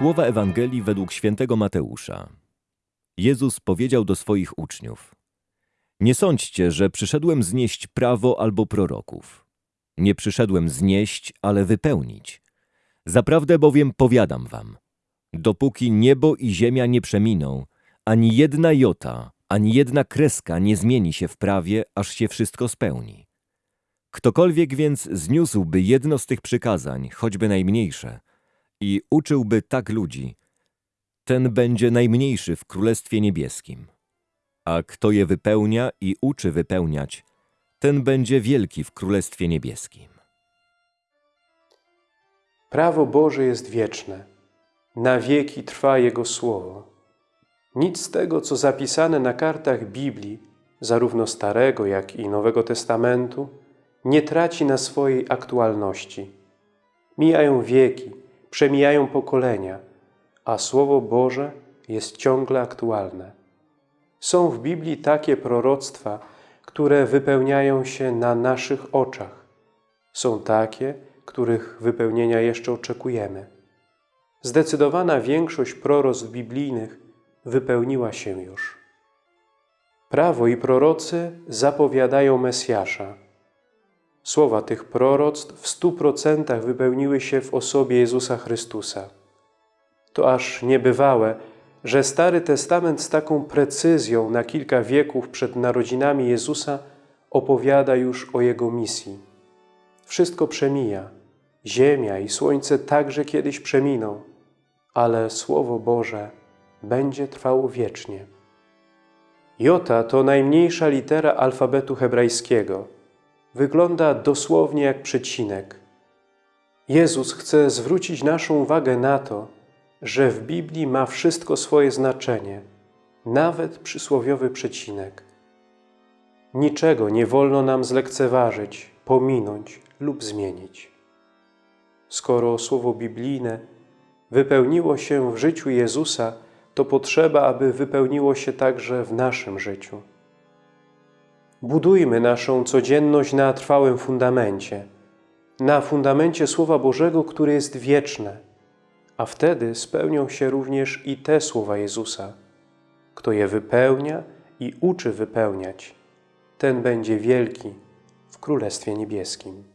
Słowa Ewangelii według świętego Mateusza. Jezus powiedział do swoich uczniów: Nie sądźcie, że przyszedłem znieść prawo albo proroków. Nie przyszedłem znieść, ale wypełnić. Zaprawdę bowiem powiadam wam: dopóki niebo i ziemia nie przeminą, ani jedna jota, ani jedna kreska nie zmieni się w prawie, aż się wszystko spełni. Ktokolwiek więc zniósłby jedno z tych przykazań, choćby najmniejsze, i uczyłby tak ludzi, ten będzie najmniejszy w Królestwie Niebieskim. A kto je wypełnia i uczy wypełniać, ten będzie wielki w Królestwie Niebieskim. Prawo Boże jest wieczne, na wieki trwa Jego Słowo. Nic z tego, co zapisane na kartach Biblii, zarówno Starego, jak i Nowego Testamentu, nie traci na swojej aktualności. Mijają wieki, przemijają pokolenia, a Słowo Boże jest ciągle aktualne. Są w Biblii takie proroctwa, które wypełniają się na naszych oczach. Są takie, których wypełnienia jeszcze oczekujemy. Zdecydowana większość proroctw biblijnych wypełniła się już. Prawo i prorocy zapowiadają Mesjasza. Słowa tych proroctw w stu procentach wypełniły się w osobie Jezusa Chrystusa. To aż niebywałe, że Stary Testament z taką precyzją na kilka wieków przed narodzinami Jezusa opowiada już o Jego misji. Wszystko przemija, ziemia i słońce także kiedyś przeminą, ale Słowo Boże będzie trwało wiecznie. Jota to najmniejsza litera alfabetu hebrajskiego. Wygląda dosłownie jak przecinek. Jezus chce zwrócić naszą uwagę na to, że w Biblii ma wszystko swoje znaczenie, nawet przysłowiowy przecinek. Niczego nie wolno nam zlekceważyć, pominąć lub zmienić. Skoro słowo biblijne wypełniło się w życiu Jezusa, to potrzeba, aby wypełniło się także w naszym życiu. Budujmy naszą codzienność na trwałym fundamencie, na fundamencie Słowa Bożego, które jest wieczne, a wtedy spełnią się również i te słowa Jezusa. Kto je wypełnia i uczy wypełniać, ten będzie wielki w Królestwie Niebieskim.